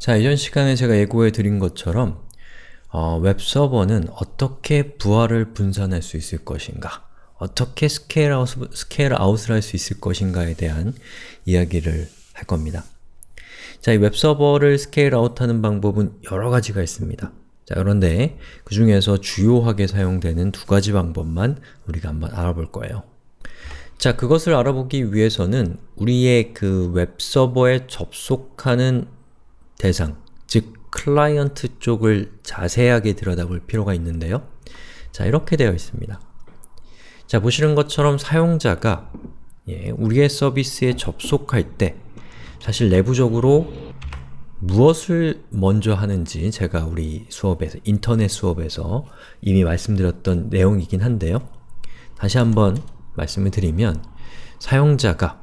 자, 이전 시간에 제가 예고해 드린 것처럼 어, 웹서버는 어떻게 부하를 분산할 수 있을 것인가 어떻게 scale, out, scale out을 할 수 있을 것인가에 대한 이야기를 할 겁니다. 자, 이 웹서버를 scale out하는 방법은 여러 가지가 있습니다. 자, 그런데 그 중에서 주요하게 사용되는 두 가지 방법만 우리가 한번 알아볼 거예요. 자, 그것을 알아보기 위해서는 우리의 그 웹서버에 접속하는 대상, 즉 클라이언트 쪽을 자세하게 들여다볼 필요가 있는데요. 자, 이렇게 되어 있습니다. 자, 보시는 것처럼 사용자가 예, 우리의 서비스에 접속할 때 사실 내부적으로 무엇을 먼저 하는지 제가 우리 수업에서, 인터넷 수업에서 이미 말씀드렸던 내용이긴 한데요. 다시 한번 말씀을 드리면 사용자가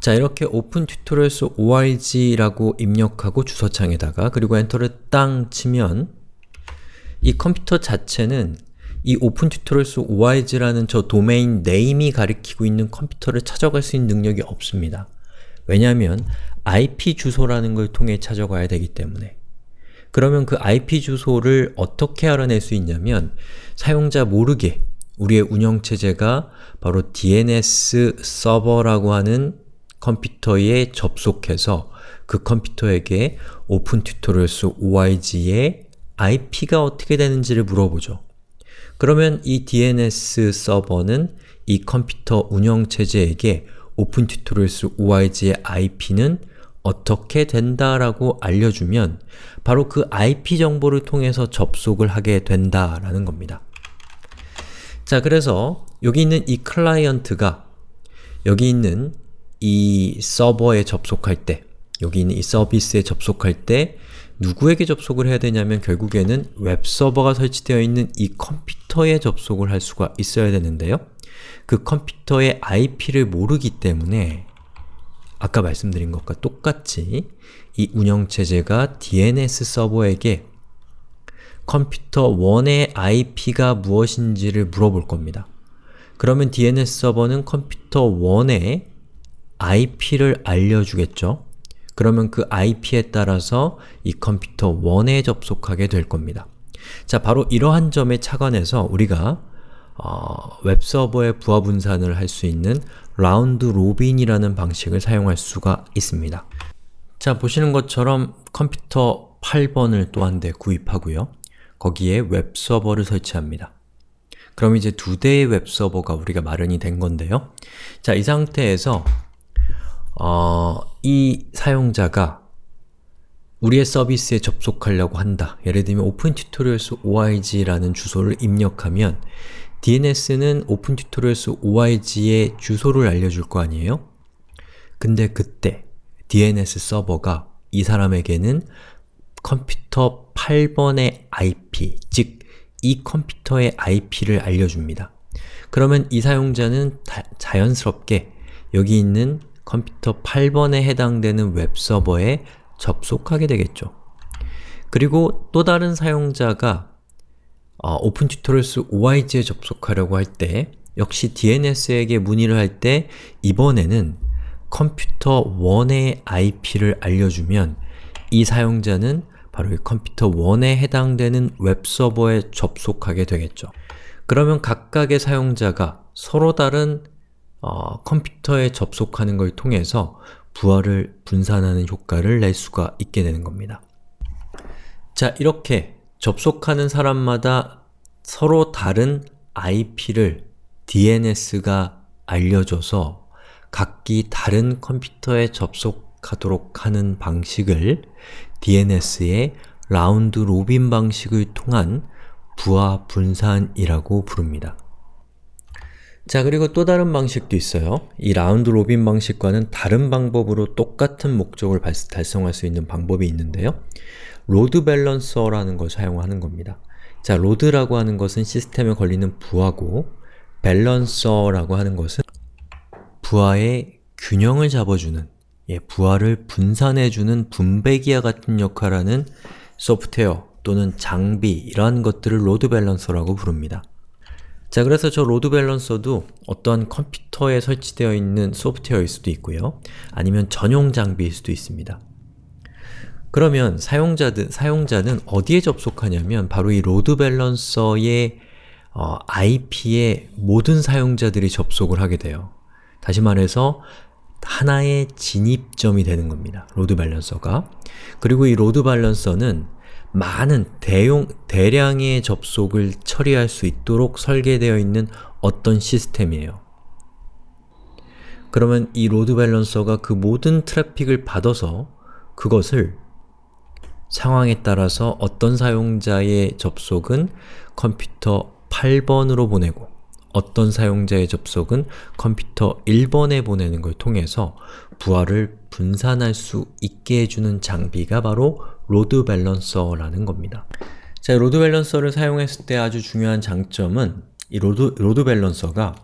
자 이렇게 Open Tutorials org라고 입력하고 주소창에다가 그리고 엔터를 땅 치면 이 컴퓨터 자체는 이 Open Tutorials org라는 저 domain name이 가리키고 있는 컴퓨터를 찾아갈 수 있는 능력이 없습니다. 왜냐하면 IP 주소라는 걸 통해 찾아가야 되기 때문에 그러면 그 IP 주소를 어떻게 알아낼 수 있냐면 사용자 모르게 우리의 운영체제가 바로 DNS 서버라고 하는 컴퓨터에 접속해서 그 컴퓨터에게 Open Tutorials org의 IP가 어떻게 되는지를 물어보죠. 그러면 이 DNS 서버는 이 컴퓨터 운영체제에게 Open Tutorials org의 IP는 어떻게 된다라고 알려주면 바로 그 IP 정보를 통해서 접속을 하게 된다라는 겁니다. 자, 그래서 여기 있는 이 클라이언트가 여기 있는 이 서버에 접속할 때 여기 있는 이 서비스에 접속할 때 누구에게 접속을 해야 되냐면 결국에는 웹서버가 설치되어 있는 이 컴퓨터에 접속을 할 수가 있어야 되는데요. 그 컴퓨터의 IP를 모르기 때문에 아까 말씀드린 것과 똑같이 이 운영체제가 DNS 서버에게 컴퓨터 1의 IP가 무엇인지를 물어볼 겁니다. 그러면 DNS 서버는 컴퓨터 1의 IP를 알려주겠죠? 그러면 그 IP에 따라서 이 컴퓨터 1에 접속하게 될 겁니다. 자, 바로 이러한 점에 착안해서 우리가 어, 웹서버의 부하 분산을 할 수 있는 round robin이라는 방식을 사용할 수가 있습니다. 자, 보시는 것처럼 컴퓨터 8번을 또 한 대 구입하고요. 거기에 웹서버를 설치합니다. 그럼 이제 두 대의 웹서버가 우리가 마련이 된 건데요. 자, 이 상태에서 어, 이 사용자가 우리의 서비스에 접속하려고 한다. 예를 들면 opentutorials org라는 주소를 입력하면 DNS는 opentutorials org의 주소를 알려줄 거 아니에요? 근데 그때 DNS 서버가 이 사람에게는 컴퓨터 8번의 IP, 즉 이 컴퓨터의 IP를 알려줍니다. 그러면 이 사용자는 자연스럽게 여기 있는 컴퓨터 8번에 해당되는 웹서버에 접속하게 되겠죠. 그리고 또 다른 사용자가 어, opentutorials org에 접속하려고 할 때 역시 DNS에게 문의를 할 때 이번에는 컴퓨터 1의 IP를 알려주면 이 사용자는 바로 이 컴퓨터 1에 해당되는 웹서버에 접속하게 되겠죠. 그러면 각각의 사용자가 서로 다른 어, 컴퓨터에 접속하는 걸 통해서 부하를 분산하는 효과를 낼 수가 있게 되는 겁니다. 자, 이렇게 접속하는 사람마다 서로 다른 IP를 DNS가 알려줘서 각기 다른 컴퓨터에 접속하도록 하는 방식을 DNS의 round robin 방식을 통한 부하 분산이라고 부릅니다. 자 그리고 또 다른 방식도 있어요. 이 round robin 방식과는 다른 방법으로 똑같은 목적을 달성할 수 있는 방법이 있는데요. load balancer라는 걸 사용하는 겁니다. 자, load라고 하는 것은 시스템에 걸리는 부하고 balancer라고 하는 것은 부하의 균형을 잡아주는 예, 부하를 분산해주는 분배기와 같은 역할을 하는 소프트웨어 또는 장비 이러한 것들을 load balancer라고 부릅니다. 자, 그래서 저 load balancer도 어떤 컴퓨터에 설치되어 있는 소프트웨어일 수도 있고요. 아니면 전용 장비일 수도 있습니다. 그러면 사용자들, 사용자는 어디에 접속하냐면 바로 이 load balancer의 어, IP에 모든 사용자들이 접속을 하게 돼요. 다시 말해서 하나의 진입점이 되는 겁니다. load balancer가. 그리고 이 load balancer는 많은 대용, 대량의 접속을 처리할 수 있도록 설계되어 있는 어떤 시스템이에요. 그러면 이 load balancer가 그 모든 트래픽을 받아서 그것을 상황에 따라서 어떤 사용자의 접속은 컴퓨터 8번으로 보내고 어떤 사용자의 접속은 컴퓨터 1번에 보내는 걸 통해서 부하를 분산할 수 있게 해주는 장비가 바로 load balancer라는 겁니다. 자, load balancer를 사용했을 때 아주 중요한 장점은 이 load, load balancer가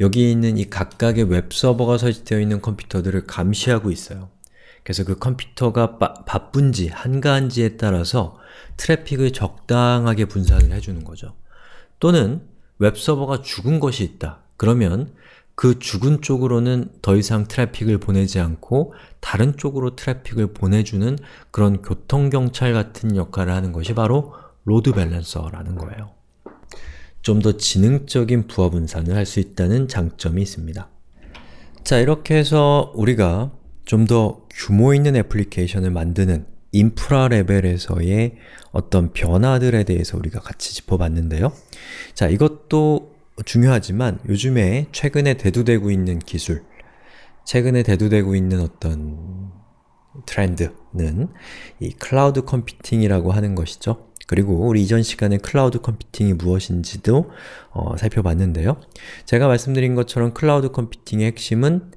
여기 있는 이 각각의 웹서버가 설치되어 있는 컴퓨터들을 감시하고 있어요. 그래서 그 컴퓨터가 바, 바쁜지 한가한지에 따라서 트래픽을 적당하게 분산을 해주는 거죠. 또는 웹서버가 죽은 것이 있다. 그러면 그 죽은 쪽으로는 더 이상 트래픽을 보내지 않고 다른 쪽으로 트래픽을 보내주는 그런 교통경찰 같은 역할을 하는 것이 바로 load balancer라는 거예요. 좀 더 지능적인 부하 분산을 할 수 있다는 장점이 있습니다. 자, 이렇게 해서 우리가 좀 더 규모 있는 애플리케이션을 만드는 인프라 레벨에서의 어떤 변화들에 대해서 우리가 같이 짚어봤는데요. 자, 이것도 중요하지만 요즘에 최근에 대두되고 있는 기술, 최근에 대두되고 있는 어떤 트렌드는 이 클라우드 컴퓨팅이라고 하는 것이죠. 그리고 우리 이전 시간에 클라우드 컴퓨팅이 무엇인지도 어, 살펴봤는데요. 제가 말씀드린 것처럼 클라우드 컴퓨팅의 핵심은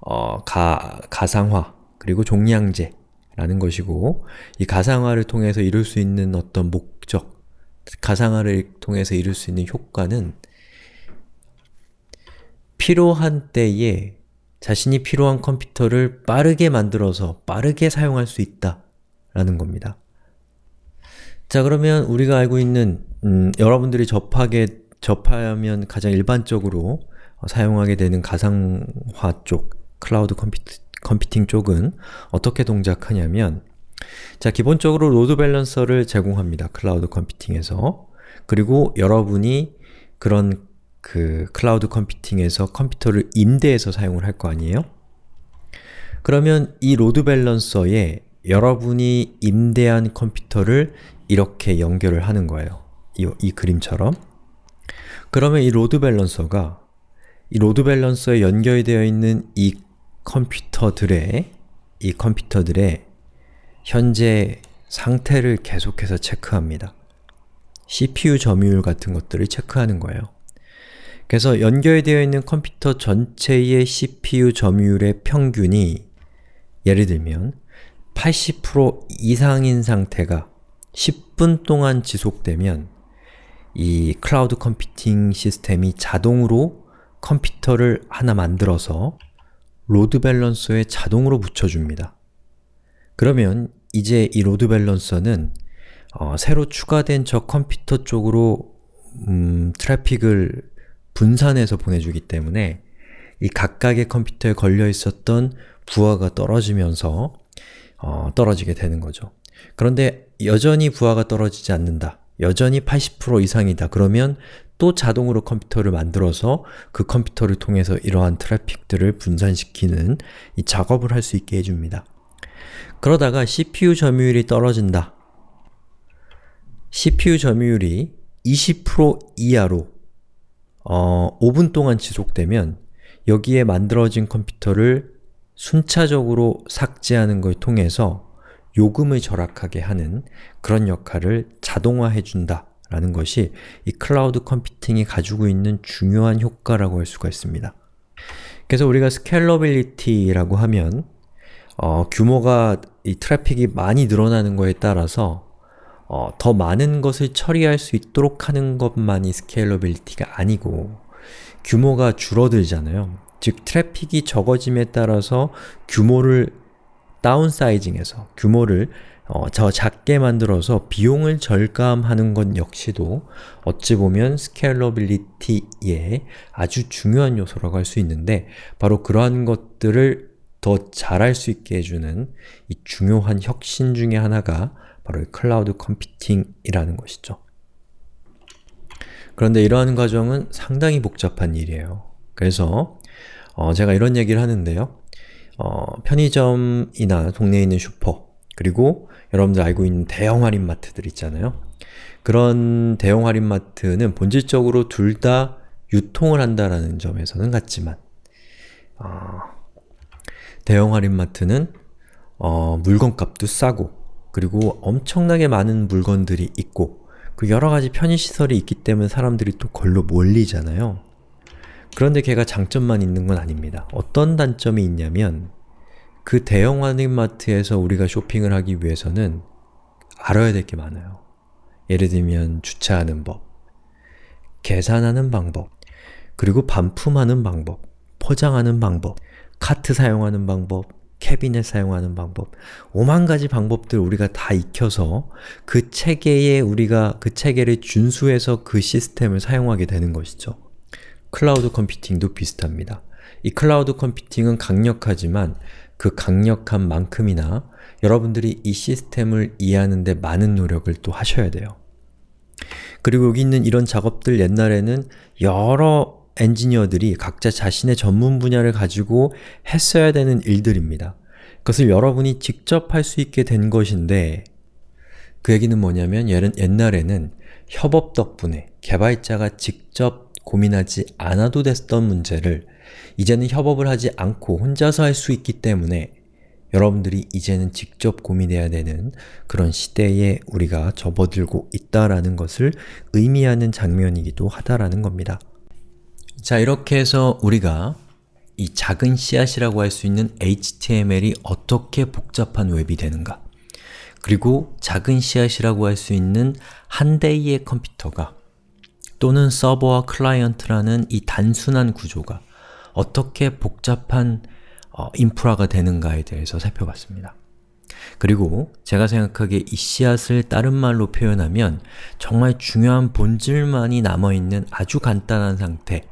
어, 가, 가상화, 그리고 종량제 라는 것이고 이 가상화를 통해서 이룰 수 있는 어떤 목적, 가상화를 통해서 이룰 수 있는 효과는 필요한 때에 자신이 필요한 컴퓨터를 빠르게 만들어서 빠르게 사용할 수 있다 라는 겁니다. 자 그러면 우리가 알고 있는 음, 여러분들이 접하게 접하면 가장 일반적으로 사용하게 되는 가상화 쪽 클라우드 컴퓨터 컴퓨팅 쪽은 어떻게 동작하냐면 자 기본적으로 load balancer를 제공합니다. 클라우드 컴퓨팅에서 그리고 여러분이 그런 그 클라우드 컴퓨팅에서 컴퓨터를 임대해서 사용을 할 거 아니에요? 그러면 이 load balancer에 여러분이 임대한 컴퓨터를 이렇게 연결을 하는 거예요. 이, 이 그림처럼 그러면 이 load balancer가 이 load balancer에 연결되어 있는 이 컴퓨터들의 이 컴퓨터들의 현재 상태를 계속해서 체크합니다. CPU 점유율 같은 것들을 체크하는 거예요. 그래서 연결되어 있는 컴퓨터 전체의 CPU 점유율의 평균이 예를 들면 80% 이상인 상태가 10분 동안 지속되면 이 클라우드 컴퓨팅 시스템이 자동으로 컴퓨터를 하나 만들어서 load balancer에 자동으로 붙여줍니다. 그러면 이제 이 load balancer는 어, 새로 추가된 저 컴퓨터 쪽으로 음, 트래픽을 분산해서 보내주기 때문에 이 각각의 컴퓨터에 걸려 있었던 부하가 떨어지면서 어, 떨어지게 되는 거죠. 그런데 여전히 부하가 떨어지지 않는다. 여전히 80% 이상이다. 그러면 또 자동으로 컴퓨터를 만들어서 그 컴퓨터를 통해서 이러한 트래픽들을 분산시키는 이 작업을 할 수 있게 해줍니다. 그러다가 CPU 점유율이 떨어진다. CPU 점유율이 20% 이하로 어, 5분 동안 지속되면 여기에 만들어진 컴퓨터를 순차적으로 삭제하는 걸 통해서 요금을 절약하게 하는 그런 역할을 자동화해준다 라는 것이 이 클라우드 컴퓨팅이 가지고 있는 중요한 효과라고 할 수가 있습니다. 그래서 우리가 scalability라고 하면 어, 규모가 이 트래픽이 많이 늘어나는 거에 따라서 어, 더 많은 것을 처리할 수 있도록 하는 것만이 scalability가 아니고 규모가 줄어들잖아요. 즉 트래픽이 적어짐에 따라서 규모를 다운사이징해서 규모를 어, 저 작게 만들어서 비용을 절감하는 것 역시도 어찌 보면 scalability의 아주 중요한 요소라고 할 수 있는데 바로 그러한 것들을 더 잘할 수 있게 해주는 이 중요한 혁신 중의 하나가 바로 이 클라우드 컴퓨팅이라는 것이죠. 그런데 이러한 과정은 상당히 복잡한 일이에요. 그래서 어, 제가 이런 얘기를 하는데요. 어, 편의점이나 동네에 있는 슈퍼 그리고 여러분들 알고 있는 대형 할인마트들 있잖아요. 그런 대형 할인마트는 본질적으로 둘 다 유통을 한다는 점에서는 같지만 어, 대형 할인마트는 어, 물건값도 싸고 그리고 엄청나게 많은 물건들이 있고 그 여러가지 편의시설이 있기 때문에 사람들이 또 걸로 몰리잖아요. 그런데 걔가 장점만 있는 건 아닙니다. 어떤 단점이 있냐면 그 대형 할인마트에서 우리가 쇼핑을 하기 위해서는 알아야 될 게 많아요. 예를 들면 주차하는 법, 계산하는 방법, 그리고 반품하는 방법, 포장하는 방법, 카트 사용하는 방법, 캐비넷 사용하는 방법, 오만 가지 방법들 우리가 다 익혀서 그 체계에 우리가 그 체계를 준수해서 그 시스템을 사용하게 되는 것이죠. 클라우드 컴퓨팅도 비슷합니다. 이 클라우드 컴퓨팅은 강력하지만 그 강력한 만큼이나 여러분들이 이 시스템을 이해하는 데 많은 노력을 또 하셔야 돼요. 그리고 여기 있는 이런 작업들 옛날에는 여러 엔지니어들이 각자 자신의 전문 분야를 가지고 했어야 되는 일들입니다. 그것을 여러분이 직접 할 수 있게 된 것인데 그 얘기는 뭐냐면 옛날에는 협업 덕분에 개발자가 직접 고민하지 않아도 됐던 문제를 이제는 협업을 하지 않고 혼자서 할 수 있기 때문에 여러분들이 이제는 직접 고민해야 되는 그런 시대에 우리가 접어들고 있다라는 것을 의미하는 장면이기도 하다라는 겁니다. 자, 이렇게 해서 우리가 이 작은 씨앗이라고 할 수 있는 HTML이 어떻게 복잡한 웹이 되는가 그리고 작은 씨앗이라고 할 수 있는 한 대의 컴퓨터가 또는 서버와 클라이언트라는 이 단순한 구조가 어떻게 복잡한 어, 인프라가 되는가에 대해서 살펴봤습니다. 그리고 제가 생각하기에 이 씨앗을 다른 말로 표현하면 정말 중요한 본질만이 남아있는 아주 간단한 상태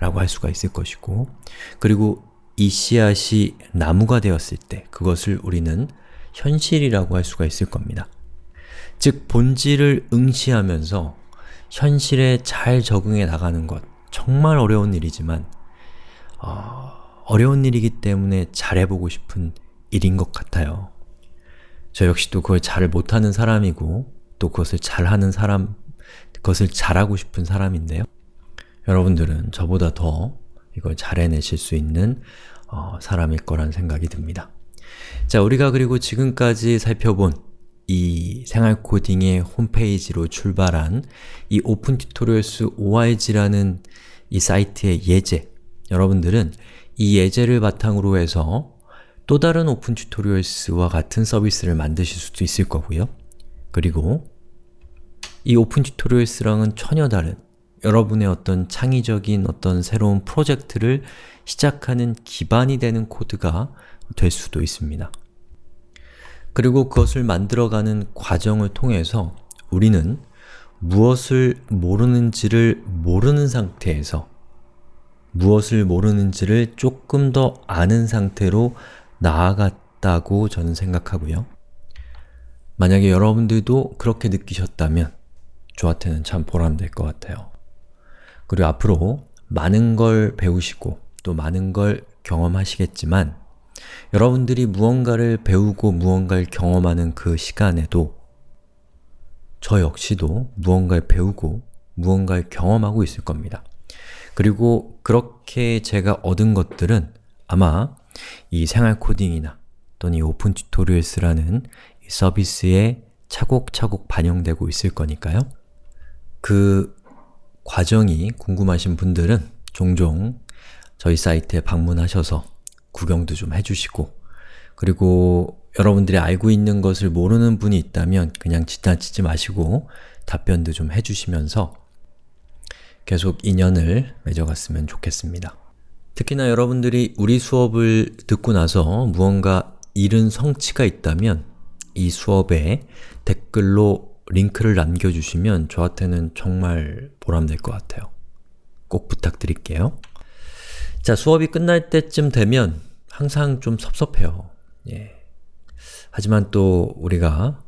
라고 할 수가 있을 것이고 그리고 이 씨앗이 나무가 되었을 때 그것을 우리는 현실이라고 할 수가 있을 겁니다. 즉, 본질을 응시하면서 현실에 잘 적응해 나가는 것 정말 어려운 일이지만 어, 어려운 일이기 때문에 잘해보고 싶은 일인 것 같아요. 저 역시도 그걸 잘 못하는 사람이고 또 그것을 잘하는 사람, 그것을 잘하고 싶은 사람인데요. 여러분들은 저보다 더 이걸 잘 해내실 수 있는 어, 사람일 거란 생각이 듭니다. 자, 우리가 그리고 지금까지 살펴본 이 생활코딩의 홈페이지로 출발한 이 Open Tutorials ORG라는 이 사이트의 예제 여러분들은 이 예제를 바탕으로 해서 또 다른 Open Tutorials와 같은 서비스를 만드실 수도 있을 거고요. 그리고 이 Open Tutorials랑은 전혀 다른 여러분의 어떤 창의적인 어떤 새로운 프로젝트를 시작하는 기반이 되는 코드가 될 수도 있습니다. 그리고 그것을 만들어가는 과정을 통해서 우리는 무엇을 모르는지를 모르는 상태에서 무엇을 모르는지를 조금 더 아는 상태로 나아갔다고 저는 생각하고요. 만약에 여러분들도 그렇게 느끼셨다면 저한테는 참 보람될 것 같아요. 그리고 앞으로 많은 걸 배우시고 또 많은 걸 경험하시겠지만 여러분들이 무언가를 배우고 무언가를 경험하는 그 시간에도 저 역시도 무언가를 배우고 무언가를 경험하고 있을 겁니다. 그리고 그렇게 제가 얻은 것들은 아마 이 생활 코딩이나 또는 이 Open Tutorials라는 서비스에 차곡차곡 반영되고 있을 거니까요. 그 과정이 궁금하신 분들은 종종 저희 사이트에 방문하셔서 구경도 좀 해주시고 그리고 여러분들이 알고 있는 것을 모르는 분이 있다면 그냥 지나치지 마시고 답변도 좀 해주시면서 계속 인연을 맺어갔으면 좋겠습니다. 특히나 여러분들이 우리 수업을 듣고 나서 무언가 잃은 성취가 있다면 이 수업에 댓글로 링크를 남겨주시면 저한테는 정말 보람될 것 같아요. 꼭 부탁드릴게요. 자, 수업이 끝날 때쯤 되면 항상 좀 섭섭해요. 예. 하지만 또 우리가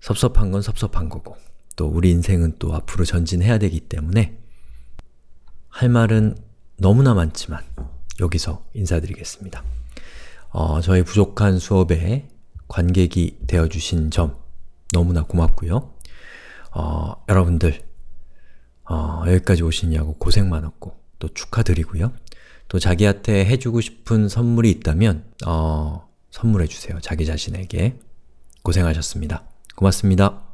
섭섭한 건 섭섭한 거고 또 우리 인생은 또 앞으로 전진해야 되기 때문에 할 말은 너무나 많지만 여기서 인사드리겠습니다. 어, 저희 부족한 수업에 관객이 되어주신 점 너무나 고맙고요. 어, 여러분들 어, 여기까지 오시냐고 고생 많았고 또 축하드리고요. 또 자기한테 해주고 싶은 선물이 있다면 어, 선물해주세요. 자기 자신에게. 고생하셨습니다. 고맙습니다.